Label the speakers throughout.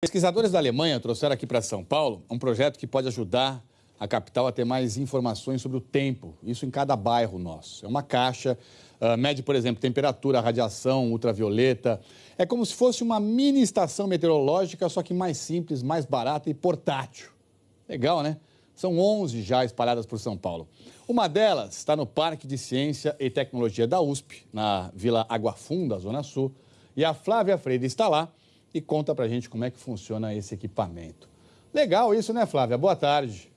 Speaker 1: Pesquisadores da Alemanha trouxeram aqui para São Paulo um projeto que pode ajudar a capital a ter mais informações sobre o tempo, isso em cada bairro nosso. É uma caixa, uh, mede, por exemplo, temperatura, radiação, ultravioleta. É como se fosse uma mini estação meteorológica, só que mais simples, mais barata e portátil. Legal, né? São 11 já espalhadas por São Paulo. Uma delas está no Parque de Ciência e Tecnologia da USP, na Vila Água Funda, Zona Sul. E a Flávia Freire está lá e conta pra gente como é que funciona esse equipamento. Legal isso, né, Flávia? Boa tarde.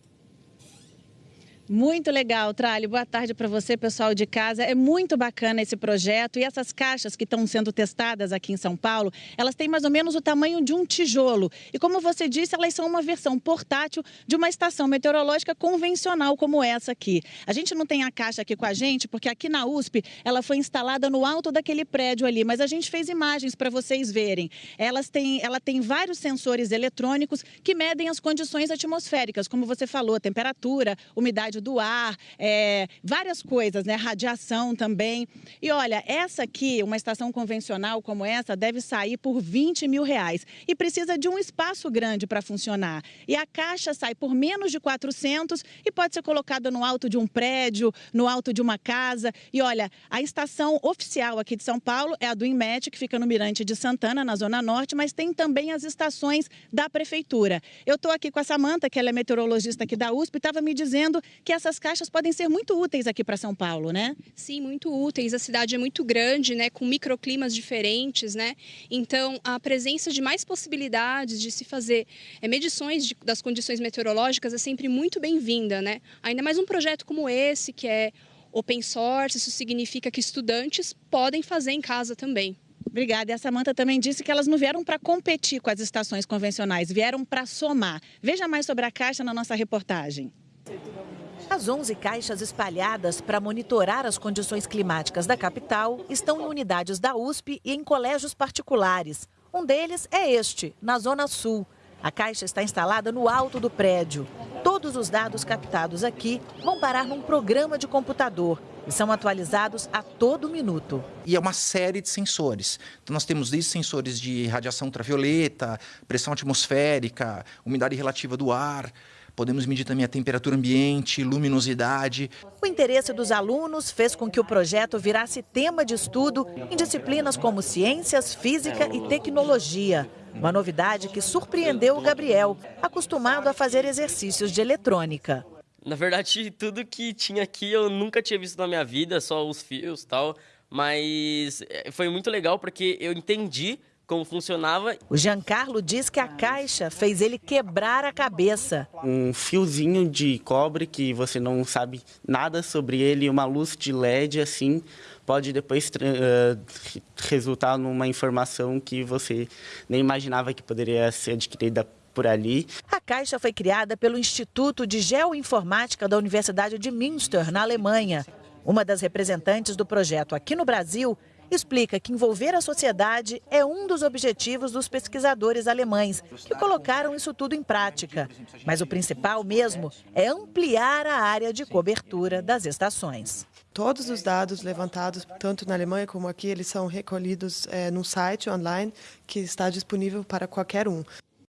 Speaker 2: Muito legal, Tralho. Boa tarde para você, pessoal de casa. É muito bacana esse projeto e essas caixas que estão sendo testadas aqui em São Paulo, elas têm mais ou menos o tamanho de um tijolo. E como você disse, elas são uma versão portátil de uma estação meteorológica convencional como essa aqui. A gente não tem a caixa aqui com a gente porque aqui na USP ela foi instalada no alto daquele prédio ali, mas a gente fez imagens para vocês verem. Elas têm, ela tem vários sensores eletrônicos que medem as condições atmosféricas, como você falou, temperatura, umidade do ar, é, várias coisas, né? Radiação também. E olha, essa aqui, uma estação convencional como essa, deve sair por 20 mil reais. E precisa de um espaço grande para funcionar. E a caixa sai por menos de 400 e pode ser colocada no alto de um prédio, no alto de uma casa. E olha, a estação oficial aqui de São Paulo é a do INMET, que fica no Mirante de Santana, na Zona Norte, mas tem também as estações da Prefeitura. Eu estou aqui com a Samanta, que ela é meteorologista aqui da USP, e estava me dizendo que que essas caixas podem ser muito úteis aqui para São Paulo, né?
Speaker 3: Sim, muito úteis. A cidade é muito grande, né, com microclimas diferentes, né? Então, a presença de mais possibilidades de se fazer é, medições de, das condições meteorológicas é sempre muito bem-vinda, né? Ainda mais um projeto como esse, que é open source, isso significa que estudantes podem fazer em casa também.
Speaker 2: Obrigada. E a Samanta também disse que elas não vieram para competir com as estações convencionais, vieram para somar. Veja mais sobre a caixa na nossa reportagem.
Speaker 4: As 11 caixas espalhadas para monitorar as condições climáticas da capital estão em unidades da USP e em colégios particulares. Um deles é este, na Zona Sul. A caixa está instalada no alto do prédio. Todos os dados captados aqui vão parar num programa de computador e são atualizados a todo minuto.
Speaker 5: E é uma série de sensores. Então, nós temos desde sensores de radiação ultravioleta, pressão atmosférica, umidade relativa do ar, Podemos medir também a temperatura ambiente, luminosidade.
Speaker 4: O interesse dos alunos fez com que o projeto virasse tema de estudo em disciplinas como ciências, física e tecnologia. Uma novidade que surpreendeu o Gabriel, acostumado a fazer exercícios de eletrônica.
Speaker 6: Na verdade, tudo que tinha aqui eu nunca tinha visto na minha vida, só os fios e tal. Mas eh, foi muito legal porque eu entendi como funcionava.
Speaker 4: O Giancarlo diz que a caixa fez ele quebrar a cabeça.
Speaker 7: Um fiozinho de cobre que você não sabe nada sobre ele, uma luz de LED assim, pode depois uh, resultar numa informação que você nem imaginava que poderia ser adquirida por ali.
Speaker 4: A caixa foi criada pelo Instituto de Geoinformática da Universidade de Münster, na Alemanha. Uma das representantes do projeto aqui no Brasil explica que envolver a sociedade é um dos objetivos dos pesquisadores alemães, que colocaram isso tudo em prática. Mas o principal mesmo é ampliar a área de cobertura das estações.
Speaker 8: Todos os dados levantados, tanto na Alemanha como aqui, eles são recolhidos é, num site online que está disponível para qualquer um.